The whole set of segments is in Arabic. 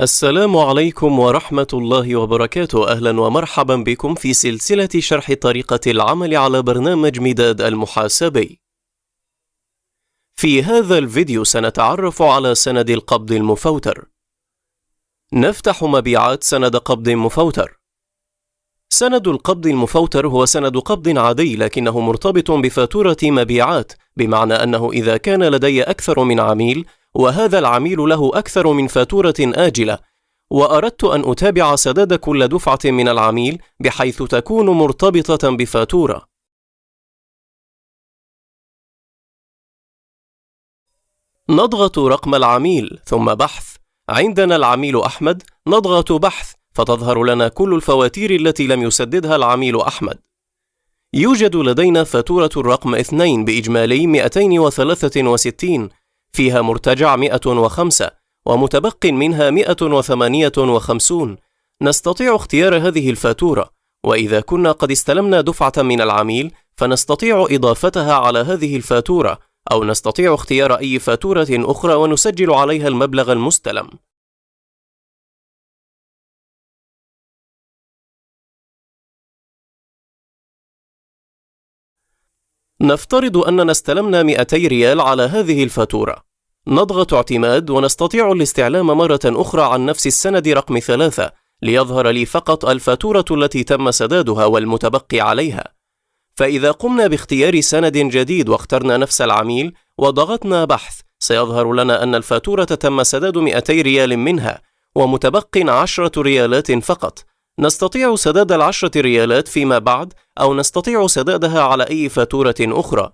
السلام عليكم ورحمة الله وبركاته. أهلا ومرحبا بكم في سلسلة شرح طريقة العمل على برنامج مداد المحاسبي. في هذا الفيديو سنتعرف على سند القبض المفوتر. نفتح مبيعات سند قبض مفوتر. سند القبض المفوتر هو سند قبض عادي لكنه مرتبط بفاتورة مبيعات بمعنى أنه إذا كان لدي أكثر من عميل وهذا العميل له أكثر من فاتورة آجلة. وأردت أن أتابع سداد كل دفعة من العميل بحيث تكون مرتبطة بفاتورة. نضغط رقم العميل ثم بحث. عندنا العميل أحمد نضغط بحث. فتظهر لنا كل الفواتير التي لم يسددها العميل أحمد. يوجد لدينا فاتورة الرقم 2 بإجمالي 263 فيها مرتجع 105 ومتبق منها 158 نستطيع اختيار هذه الفاتورة وإذا كنا قد استلمنا دفعة من العميل فنستطيع إضافتها على هذه الفاتورة أو نستطيع اختيار أي فاتورة أخرى ونسجل عليها المبلغ المستلم. نفترض أننا استلمنا 200 ريال على هذه الفاتورة. نضغط اعتماد ونستطيع الاستعلام مرة أخرى عن نفس السند رقم ثلاثة ليظهر لي فقط الفاتورة التي تم سدادها والمتبقي عليها. فإذا قمنا باختيار سند جديد واخترنا نفس العميل وضغطنا بحث سيظهر لنا أن الفاتورة تم سداد 200 ريال منها ومتبق 10 ريالات فقط. نستطيع سداد العشرة ريالات فيما بعد أو نستطيع سدادها على أي فاتورة أخرى.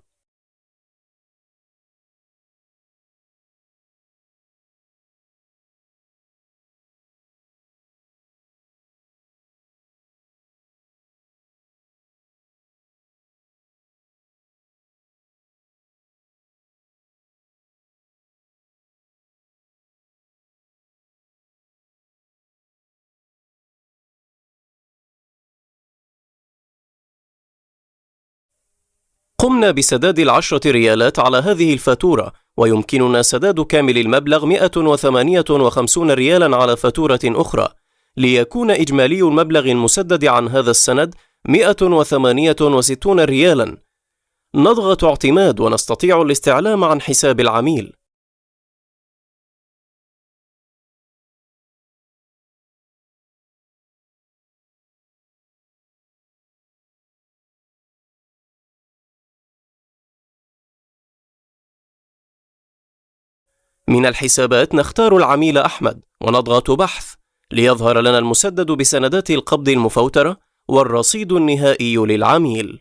قمنا بسداد العشرة ريالات على هذه الفاتورة ويمكننا سداد كامل المبلغ 158 ريالا على فاتورة أخرى. ليكون إجمالي المبلغ المسدد عن هذا السند 168 ريالا. نضغط اعتماد ونستطيع الاستعلام عن حساب العميل. من الحسابات نختار العميل أحمد ونضغط بحث ليظهر لنا المسدد بسندات القبض المفوترة والرصيد النهائي للعميل.